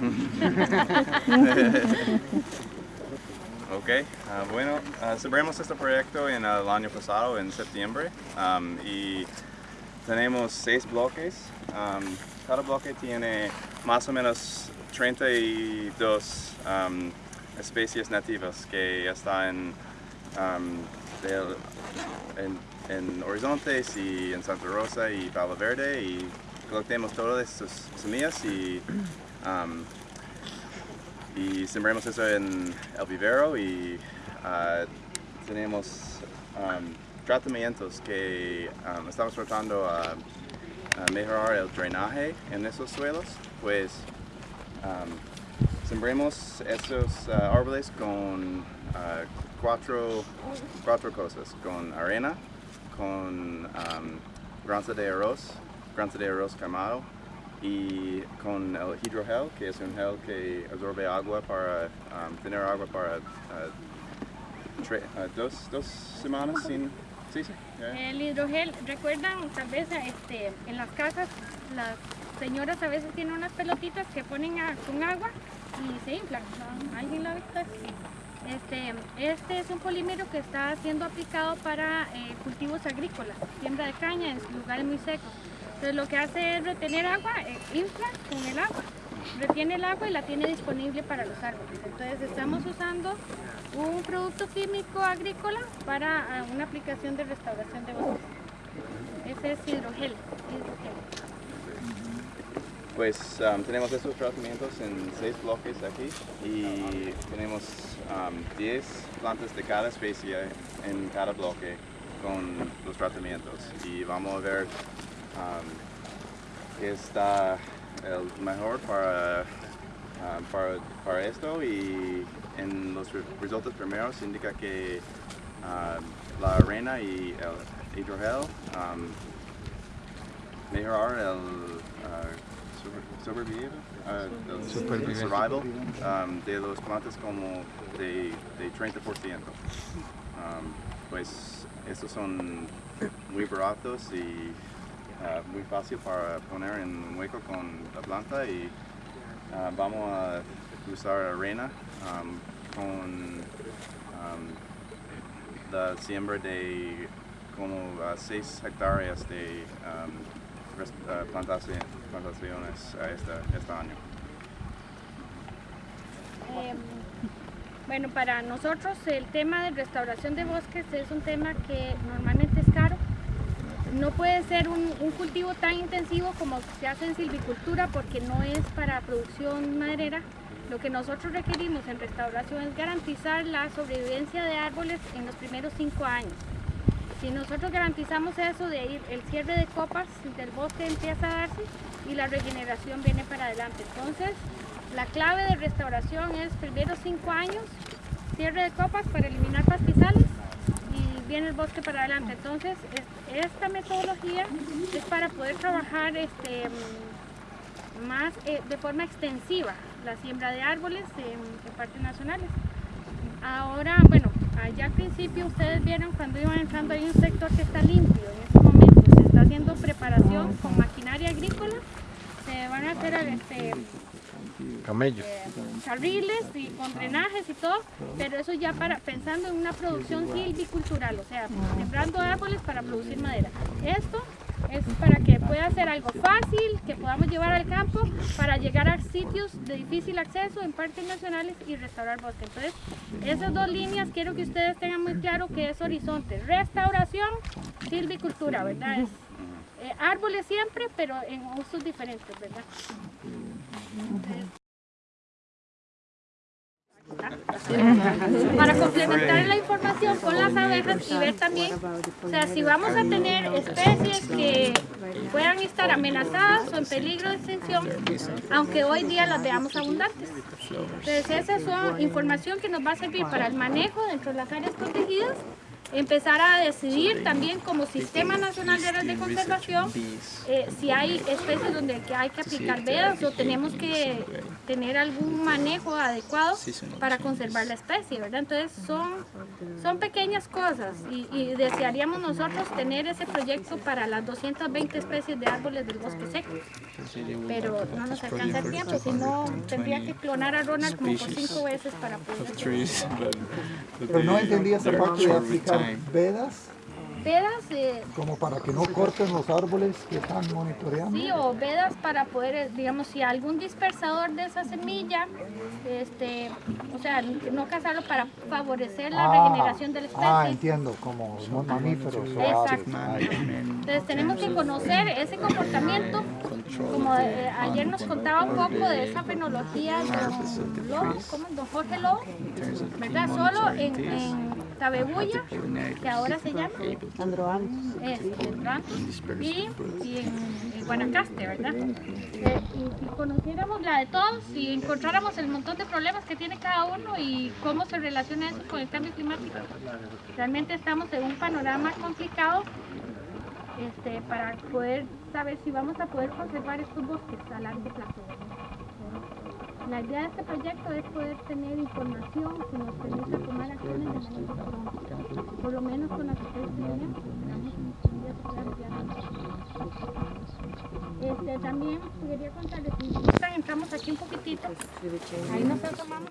ok, ah, bueno, uh, este proyecto en el año pasado, en septiembre, y tenemos seis bloques. Cada bloque tiene más o menos 32 um, especies nativas que están en, en, Horizontes y en Santa Rosa y Palo Verde y colectemos todas estas semillas y, y sembremos eso en el vivero y uh, tenemos tratamientos que estamos tratando a, mejorar el drenaje en esos suelos, pues sembremos esos uh, árboles con uh, cuatro, cuatro cosas, con arena, con um, de arroz, granza de arroz quemado y con el hidrogel, que es un gel que absorbe agua para um, tener agua para uh, uh, dos, dos, semanas sin... Sí, sí, El hidrogel, recuerdan tal vez este, en las casas las señoras a veces tienen unas pelotitas que ponen con agua y se inflan. ¿Alguien lo ha visto? Este, este es un polímero que está siendo aplicado para eh, cultivos agrícolas, siembra de caña en lugares muy secos. Entonces lo que hace es retener agua, eh, infla con el agua, retiene el agua y la tiene disponible para los árboles. Entonces estamos usando un producto químico agrícola para ah, una aplicación de restauración de bosques. Ese es hidrogel. hidrogel pues um, tenemos estos tratamientos en seis bloques aquí y tenemos 10 um, plantas de cada especie en cada bloque con los tratamientos y vamos a ver um, está el mejor para, para, esto y en los resultados primeros indica que la arena y el hidrogel mejorar el uh, sobrevivir, uh, survival um, de los plantas como de, de 30%. Um, pues estos son muy baratos y uh, muy fácil para poner en hueco con la planta y uh, vamos a usar arena um, con um, la siembra de como 6 hectáreas de um, uh, plantaciones, plantaciones este, este año? Em, bueno, para nosotros el tema de restauración de bosques es un tema que normalmente. No puede ser un, cultivo tan intensivo como se hace en silvicultura porque no es para producción maderera. Lo que nosotros requerimos en restauración es garantizar la sobrevivencia de árboles en los primeros cinco años. Si nosotros garantizamos eso de ir, el cierre de copas del bosque empieza a darse y la regeneración viene para adelante. Entonces, la clave de restauración es primero cinco años, cierre de copas para eliminar pastizales viene el bosque para adelante. Entonces, esta metodología es para poder trabajar este, más eh, de forma extensiva la siembra de árboles en, en parques nacionales. Ahora, bueno, allá al principio ustedes vieron cuando iban entrando hay un sector que está limpio en este momento, se está haciendo preparación con maquinaria agrícola, se van a hacer este, camellos, eh, carriles y con drenajes y todo, pero eso ya para pensando en una producción silvicultural, o sea, sembrando árboles para producir madera. Esto es para que pueda ser algo fácil, que podamos llevar al campo para llegar a sitios de difícil acceso en parques nacionales y restaurar bosques. Entonces, esas dos líneas quiero que ustedes tengan muy claro que es horizonte, restauración, silvicultura, ¿verdad? Es, eh, árboles siempre, pero en usos diferentes, ¿verdad? Para complementar la información con las abejas y ver también, o sea, si vamos a tener especies que puedan estar amenazadas o en peligro de extinción, aunque hoy día las veamos abundantes. Entonces esa es información que nos va a servir para el manejo dentro de las áreas protegidas empezar a decidir también como Sistema Nacional de Áreas de Conservación eh, si hay especies donde hay que aplicar vedas o tenemos que tener algún manejo adecuado para conservar la especie, ¿verdad? Entonces son, son pequeñas cosas y, y desearíamos nosotros tener ese proyecto para las 220 especies de árboles del bosque seco, pero no nos alcanza el tiempo, si no tendría que clonar a Ronald como por cinco veces para poder... Pero no entendí esa parte de aplicar vedas vedas eh, como para que no corten los árboles que están monitoreando. sí o vedas para poder eh, digamos si algún dispersador de esa semilla este o sea no cazarlo para favorecer la Ah, regeneración de la especie. ah entiendo como mamíferos o Exacto. Entonces tenemos que conocer ese comportamiento, como eh, ayer nos contaba un poco de esa fenología don Lobo, ¿cómo? Don Jorge Lobo, ¿verdad? Solo en, en Tabebuya, que ahora se llama Androanthus, y, y en, en Guanacaste, ¿verdad? Eh, y, y conociéramos la de todos y encontráramos el montón de problemas que tiene cada uno y cómo se relaciona eso con el cambio climático. Realmente estamos en un panorama complicado este, para poder saber si vamos a poder conservar estos bosques a largo plazo. La idea de este proyecto es poder tener información que nos permita tomar acciones de manera pronta, por lo menos con las que tenemos. Este, también quería contarles, entramos aquí un poquitito, ahí nos asomamos.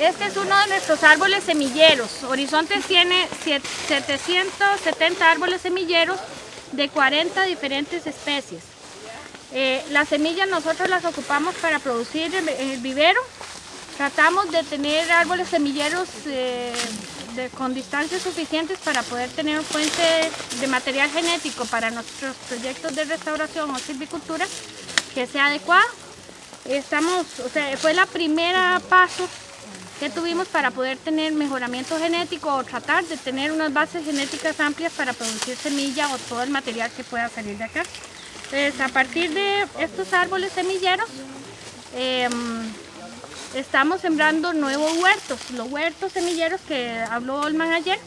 Este es uno de nuestros árboles semilleros. Horizontes tiene siete- 770 árboles semilleros de 40 diferentes especies. Eh, las semillas nosotros las ocupamos para producir el, vivero. Tratamos de tener árboles semilleros eh, con distancias suficientes para poder tener fuente de material genético para nuestros proyectos de restauración o silvicultura que sea adecuado. Estamos, o sea, fue la primera paso que tuvimos para poder tener mejoramiento genético o tratar de tener unas bases genéticas amplias para producir semilla o todo el material que pueda salir de acá. Entonces, a partir de estos árboles semilleros, em, estamos sembrando nuevos huertos, los huertos semilleros que habló Olman ayer.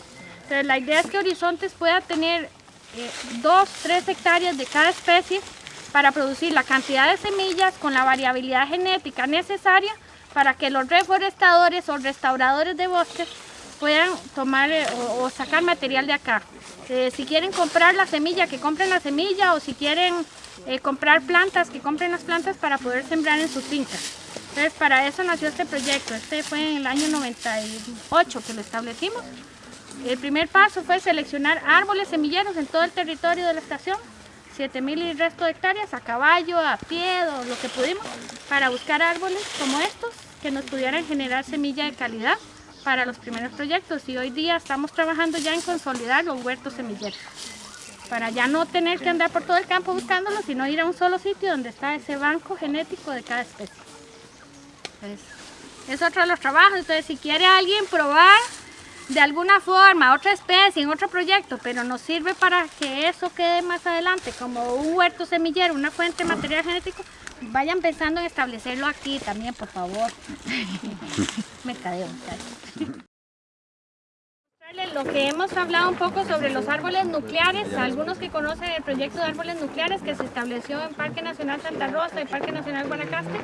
La idea es que Horizontes pueda tener eh, dos, tres hectáreas de cada especie para producir la cantidad de semillas con la variabilidad genética necesaria para que los reforestadores o restauradores de bosques puedan tomar eh, o, sacar material de acá. Eh, si quieren comprar la semilla, que compren la semilla o si quieren eh, comprar plantas, que compren las plantas para poder sembrar en sus fincas. Entonces para eso nació este proyecto. Este fue en el año 98 que lo establecimos. El primer paso fue seleccionar árboles semilleros en todo el territorio de la estación, 7000 y resto de hectáreas, a caballo, a pie, o lo que pudimos, para buscar árboles como estos que nos pudieran generar semilla de calidad para los primeros proyectos. Y hoy día estamos trabajando ya en consolidar los huertos semilleros, para ya no tener que andar por todo el campo buscándolos, sino ir a un solo sitio donde está ese banco genético de cada especie. Es otro de los trabajos. Entonces, si quiere alguien probar de alguna forma otra especie en otro proyecto, pero nos sirve para que eso quede más adelante como un huerto semillero, una fuente de material genético, vayan pensando en establecerlo aquí también, por favor. Mercadeo. Lo que hemos hablado un poco sobre los árboles nucleares, algunos que conocen el proyecto de árboles nucleares que se estableció en Parque Nacional Santa Rosa y Parque Nacional Guanacaste,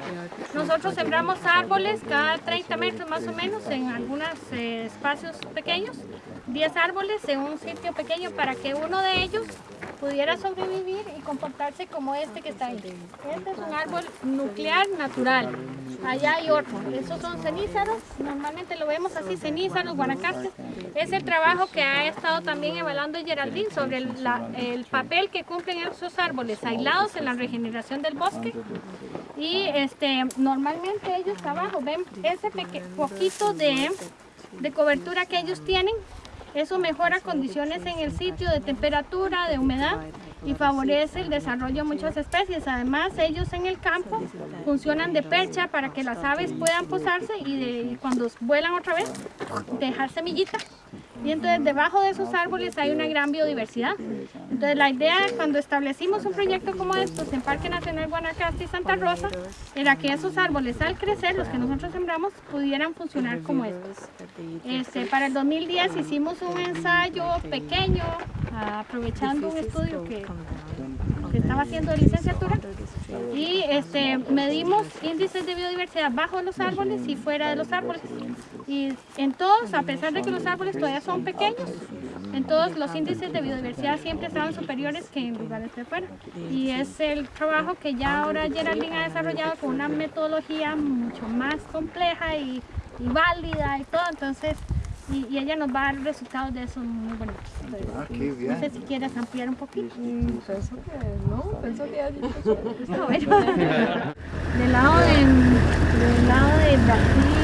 nosotros sembramos árboles cada 30 metros más o menos en algunos eh, espacios pequeños, 10 árboles en un sitio pequeño para que uno de ellos pudiera sobrevivir y comportarse como este que está ahí. Este es un árbol nuclear natural. Allá hay otro. Esos son cenízaros. Normalmente lo vemos así, cenízaros, guanacastes. Es el trabajo que ha estado también evaluando Geraldine sobre el, el papel que cumplen esos árboles aislados en la regeneración del bosque. Y este, normalmente ellos abajo ven ese poquito de, de cobertura que ellos tienen. Eso mejora condiciones en el sitio de temperatura, de humedad y favorece el desarrollo de muchas especies. Además, ellos en el campo funcionan de percha para que las aves puedan posarse y, y cuando vuelan otra vez, dejar semillita Y entonces debajo de esos árboles hay una gran biodiversidad. Entonces la idea cuando establecimos un proyecto como estos en Parque Nacional Guanacaste y Santa Rosa era que esos árboles al crecer, los que nosotros sembramos, pudieran funcionar como estos. Este, para el 2010 hicimos un ensayo pequeño, aprovechando un estudio que, que estaba haciendo de licenciatura y este, medimos índices de biodiversidad bajo los árboles y fuera de los árboles. Y en todos, a pesar de que los árboles todavía son pequeños, en todos los índices de biodiversidad siempre estaban superiores que en lugares de fuera. Y es el trabajo que ya ahora Geraldine ha desarrollado con una metodología mucho más compleja y, y válida y todo. Entonces, y, y, ella nos va a dar resultados de eso muy bonitos. Ah, qué bien. No sé si quieres ampliar un poquito. Pienso que no, pienso que ya dicho Está bueno. del lado de, del lado de Brasil,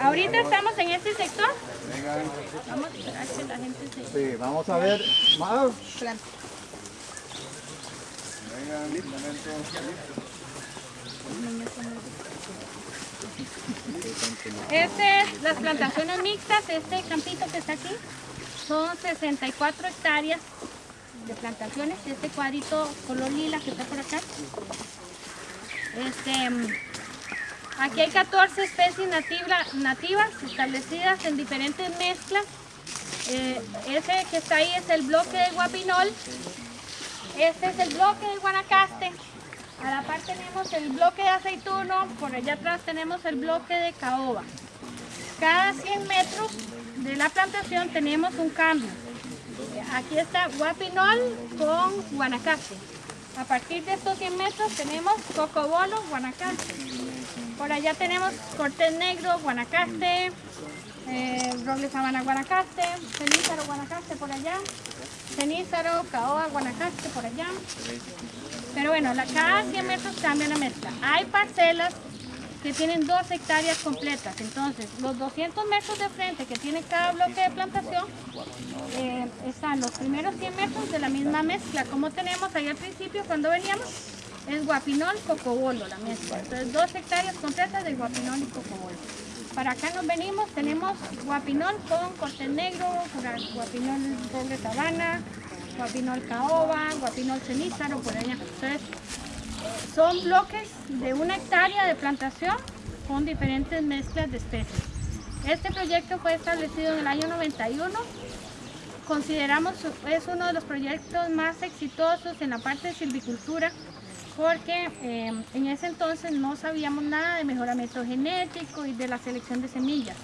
ahorita estamos en este sector. Vamos a esperar que la gente se... Sí, vamos a ver más. Este es las plantaciones mixtas, este campito que está aquí, son 64 hectáreas de plantaciones, este cuadrito color lila que está por acá. Este, aquí hay 14 especies nativa- nativas establecidas en diferentes mezclas. Eh, ese que está ahí es el bloque de guapinol, este es el bloque de guanacaste, a la par tenemos el bloque de aceituno, por allá atrás tenemos el bloque de caoba. Cada 100 metros de la plantación tenemos un cambio. Aquí está guapinol con guanacaste. A partir de estos 100 metros tenemos cocobolo, guanacaste. Por allá tenemos cortés negro, guanacaste, eh, roble sabana, guanacaste, cenízaro, guanacaste por allá, cenízaro, caoba, guanacaste por allá. Pero bueno, cada 100 metros cambia la mezcla. Hay parcelas que tienen dos hectáreas completas. Entonces, los 200 metros de frente que tiene cada bloque de plantación, eh, están los primeros 100 metros de la misma mezcla. Como tenemos ahí al principio cuando veníamos, es guapinol, cocobolo la mezcla. Entonces, dos hectáreas completas de guapinol y cocobolo. Para acá nos venimos, tenemos guapinol con corte negro, guapinol roble sabana, guapinol caoba, guapinol cenízaro, por allá. Entonces, son bloques de una hectárea de plantación con diferentes mezclas de especies. Este proyecto fue establecido en el año 91. Consideramos es uno de los proyectos más exitosos en la parte de silvicultura porque eh, en ese entonces no sabíamos nada de mejoramiento genético y de la selección de semillas.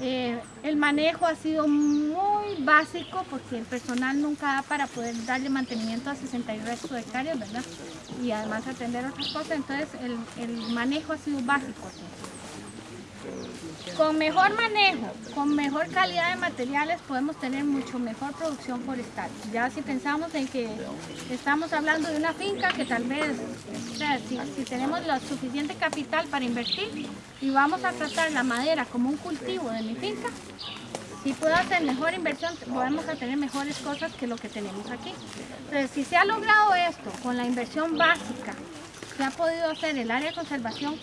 Eh, el manejo ha sido muy básico porque el personal nunca da para poder darle mantenimiento a 60 y resto de hectáreas, ¿verdad? Y además atender otras cosas, entonces el, el manejo ha sido básico. Con mejor manejo, con mejor calidad de materiales podemos tener mucho mejor producción forestal. Ya si pensamos en que estamos hablando de una finca que tal vez, o sea, si, tenemos lo suficiente capital para invertir y vamos a tratar la madera como un cultivo de mi finca, si puedo hacer mejor inversión, podemos tener mejores cosas que lo que tenemos aquí. Entonces, si se ha logrado esto con la inversión básica, se ha podido hacer el área de conservación,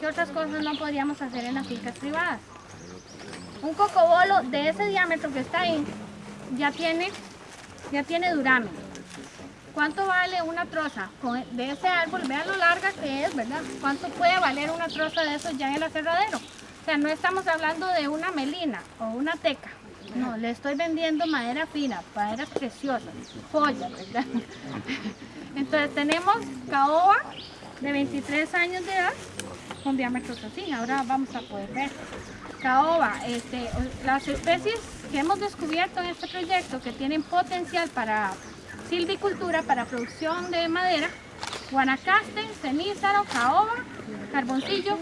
¿qué otras cosas no podríamos hacer en las fincas privadas? Un cocobolo de ese diámetro que está ahí ya tiene, ya tiene duramen. ¿Cuánto vale una troza de ese árbol? Vean lo larga que es, ¿verdad? ¿Cuánto puede valer una troza de esos ya en el aserradero? O sea, no estamos hablando de una melina o una teca. No, le estoy vendiendo madera fina, maderas preciosas, joyas, ¿verdad? Entonces tenemos caoba de 23 años de edad con diámetros así. Ahora vamos a poder ver. Caoba, este, las especies que hemos descubierto en este proyecto que tienen potencial para silvicultura, para producción de madera, guanacaste, cenízaro, caoba, carboncillo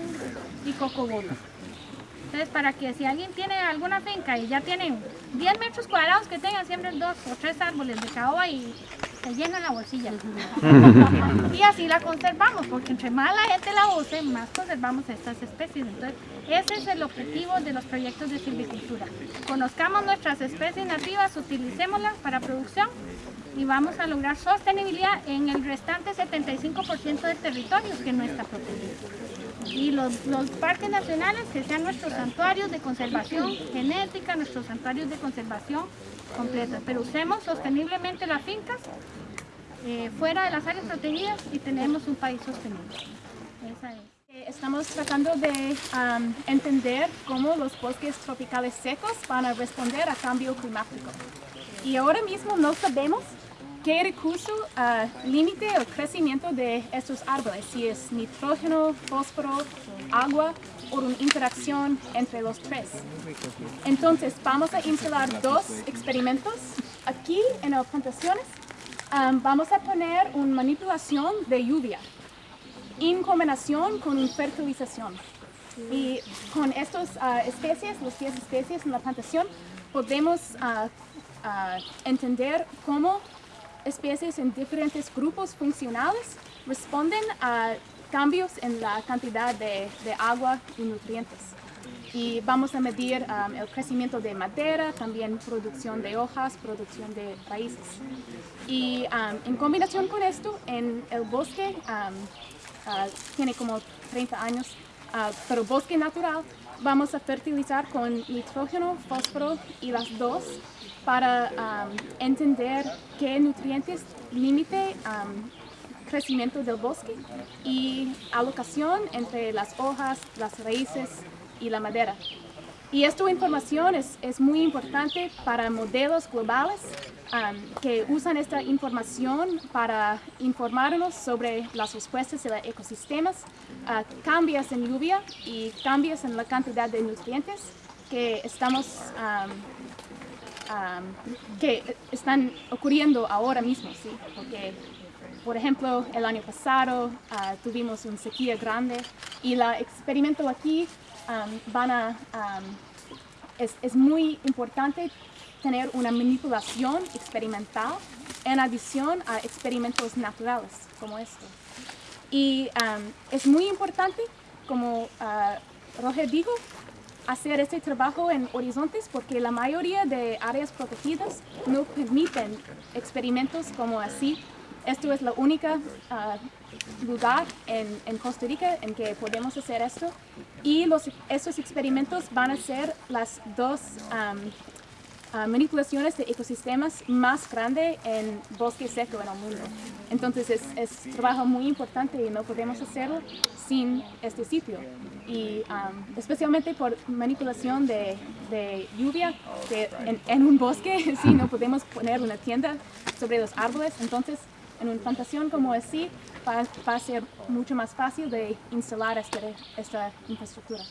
y cocobolo. Entonces, para que si alguien tiene alguna finca y ya tienen 10 metros cuadrados que tengan, siembren dos o tres árboles de caoba y se llena la bolsilla. y así la conservamos, porque entre más la gente la use, más conservamos estas especies. Entonces, ese es el objetivo de los proyectos de silvicultura. Conozcamos nuestras especies nativas, utilicémoslas para producción y vamos a lograr sostenibilidad en el restante 75% del territorio que no está protegido. Y los, los, parques nacionales que sean nuestros santuarios de conservación genética, nuestros santuarios de conservación completos. Pero usemos sosteniblemente las fincas eh, fuera de las áreas protegidas y tenemos un país sostenible. Esa es. Estamos tratando de um, entender cómo los bosques tropicales secos van a responder a cambio climático. Y ahora mismo no sabemos qué recurso uh, límite el crecimiento de estos árboles, si es nitrógeno, fósforo, agua o una interacción entre los tres. Entonces vamos a instalar dos experimentos. Aquí en las plantaciones um, vamos a poner una manipulación de lluvia en combinación con una fertilización. Y con estas uh, especies, las 10 especies en la plantación, podemos uh, entender cómo especies en diferentes grupos funcionales responden a cambios en la cantidad de, de agua y nutrientes. Y vamos a medir um, el crecimiento de madera, también producción de hojas, producción de raíces. Y um, en combinación con esto, en el bosque, um, uh, tiene como 30 años, uh, pero bosque natural, vamos a fertilizar con nitrógeno, fósforo y las dos para um, entender qué nutrientes límite um, crecimiento del bosque y alocación entre las hojas, las raíces y la madera. Y esta información es, es muy importante para modelos globales um, que usan esta información para informarnos sobre las respuestas de los ecosistemas, uh, cambios en lluvia y cambios en la cantidad de nutrientes que estamos um, um, que están ocurriendo ahora mismo, ¿sí? Porque, por ejemplo, el año pasado uh, tuvimos una sequía grande y el experimento aquí um, van a, um, es, es, muy importante tener una manipulación experimental en adición a experimentos naturales como esto. Y es muy importante, como uh, Roger dijo, hacer este trabajo en horizontes porque la mayoría de áreas protegidas no permiten experimentos como así. Esto es la única uh, lugar en, en, Costa Rica en que podemos hacer esto y los, estos experimentos van a ser las dos uh, manipulaciones de ecosistemas más grandes en bosque seco en el mundo. Entonces es, es trabajo muy importante y no podemos hacerlo sin este sitio. Y um, especialmente por manipulación de, de lluvia que en, en, un bosque, si no podemos poner una tienda sobre los árboles, entonces en una plantación como así va, va a ser mucho más fácil de instalar este, esta infraestructura.